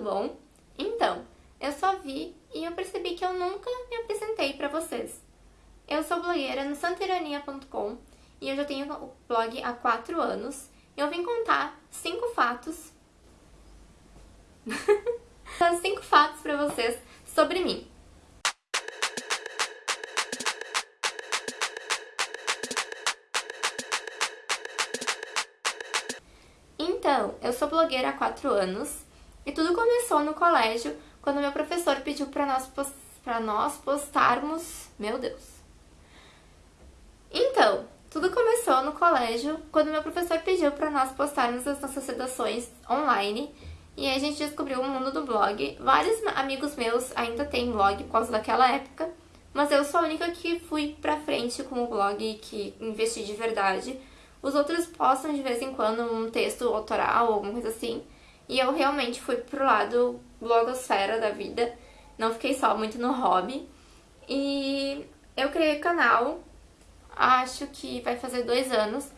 bom? Então, eu só vi e eu percebi que eu nunca me apresentei pra vocês. Eu sou blogueira no santirania.com e eu já tenho o blog há 4 anos. Eu vim contar 5 fatos... 5 fatos pra vocês sobre mim. Então, eu sou blogueira há 4 anos e tudo começou no colégio, quando meu professor pediu para nós, pra nós postarmos... Meu Deus! Então, tudo começou no colégio, quando meu professor pediu para nós postarmos as nossas redações online e a gente descobriu o mundo do blog. Vários amigos meus ainda têm blog por causa daquela época, mas eu sou a única que fui pra frente com o blog e que investi de verdade. Os outros postam de vez em quando um texto autoral ou alguma coisa assim, e eu realmente fui pro lado blogosfera da vida, não fiquei só muito no hobby. E eu criei o canal, acho que vai fazer dois anos,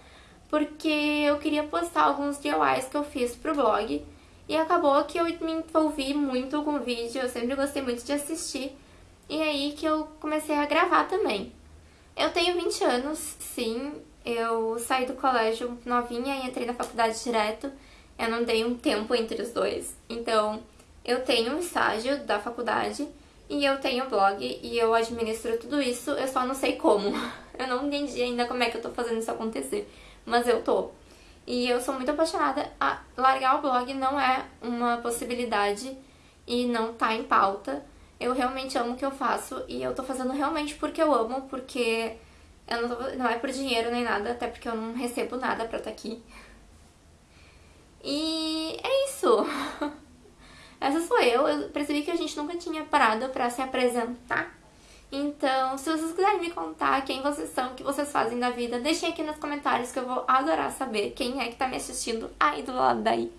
porque eu queria postar alguns DIYs que eu fiz pro blog. E acabou que eu me envolvi muito com o vídeo, eu sempre gostei muito de assistir. E é aí que eu comecei a gravar também. Eu tenho 20 anos, sim, eu saí do colégio novinha e entrei na faculdade direto eu não dei um tempo entre os dois. Então, eu tenho um estágio da faculdade e eu tenho blog e eu administro tudo isso, eu só não sei como. Eu não entendi ainda como é que eu tô fazendo isso acontecer, mas eu tô. E eu sou muito apaixonada. A largar o blog não é uma possibilidade e não tá em pauta. Eu realmente amo o que eu faço e eu tô fazendo realmente porque eu amo, porque eu não, tô, não é por dinheiro nem nada, até porque eu não recebo nada pra estar tá aqui. E é isso. Essa sou eu. Eu percebi que a gente nunca tinha parado pra se apresentar. Então, se vocês quiserem me contar quem vocês são, o que vocês fazem da vida, deixem aqui nos comentários que eu vou adorar saber quem é que tá me assistindo aí do lado daí.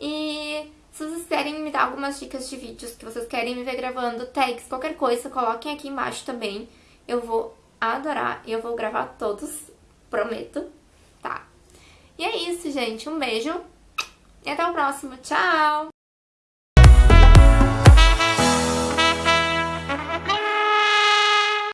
E se vocês querem me dar algumas dicas de vídeos que vocês querem me ver gravando, tags, qualquer coisa, coloquem aqui embaixo também. Eu vou adorar e eu vou gravar todos, prometo, tá? E é isso, gente. Um beijo e até o próximo. Tchau!